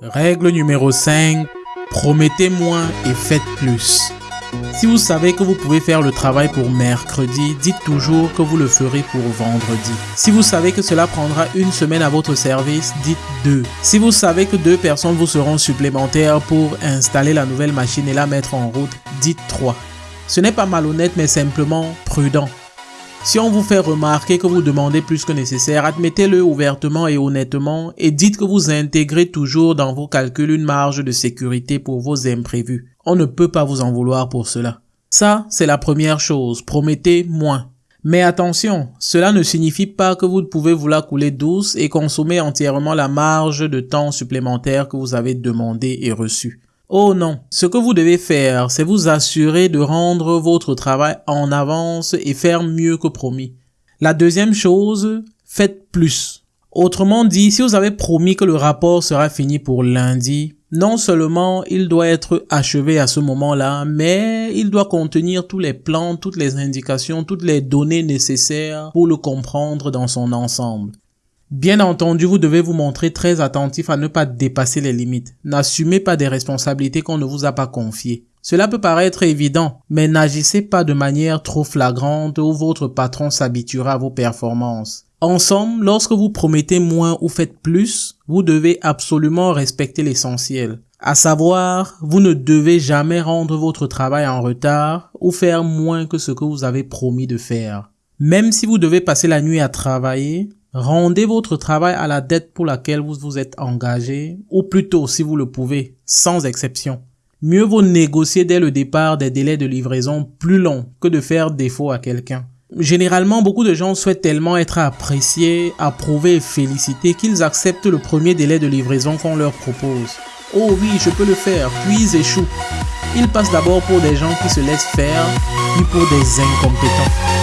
Règle numéro 5. Promettez moins et faites plus. Si vous savez que vous pouvez faire le travail pour mercredi, dites toujours que vous le ferez pour vendredi. Si vous savez que cela prendra une semaine à votre service, dites deux. Si vous savez que deux personnes vous seront supplémentaires pour installer la nouvelle machine et la mettre en route, dites trois. Ce n'est pas malhonnête mais simplement prudent. Si on vous fait remarquer que vous demandez plus que nécessaire, admettez-le ouvertement et honnêtement et dites que vous intégrez toujours dans vos calculs une marge de sécurité pour vos imprévus. On ne peut pas vous en vouloir pour cela. Ça, c'est la première chose. Promettez moins. Mais attention, cela ne signifie pas que vous pouvez vous la couler douce et consommer entièrement la marge de temps supplémentaire que vous avez demandé et reçu. Oh non, ce que vous devez faire, c'est vous assurer de rendre votre travail en avance et faire mieux que promis. La deuxième chose, faites plus. Autrement dit, si vous avez promis que le rapport sera fini pour lundi, non seulement il doit être achevé à ce moment-là, mais il doit contenir tous les plans, toutes les indications, toutes les données nécessaires pour le comprendre dans son ensemble. Bien entendu, vous devez vous montrer très attentif à ne pas dépasser les limites. N'assumez pas des responsabilités qu'on ne vous a pas confiées. Cela peut paraître évident, mais n'agissez pas de manière trop flagrante ou votre patron s'habituera à vos performances. Ensemble, lorsque vous promettez moins ou faites plus, vous devez absolument respecter l'essentiel. À savoir, vous ne devez jamais rendre votre travail en retard ou faire moins que ce que vous avez promis de faire. Même si vous devez passer la nuit à travailler, Rendez votre travail à la dette pour laquelle vous vous êtes engagé, ou plutôt, si vous le pouvez, sans exception. Mieux vaut négocier dès le départ des délais de livraison plus longs que de faire défaut à quelqu'un. Généralement, beaucoup de gens souhaitent tellement être appréciés, approuvés et félicités qu'ils acceptent le premier délai de livraison qu'on leur propose. Oh oui, je peux le faire, puis ils échouent. Ils passent d'abord pour des gens qui se laissent faire, puis pour des incompétents.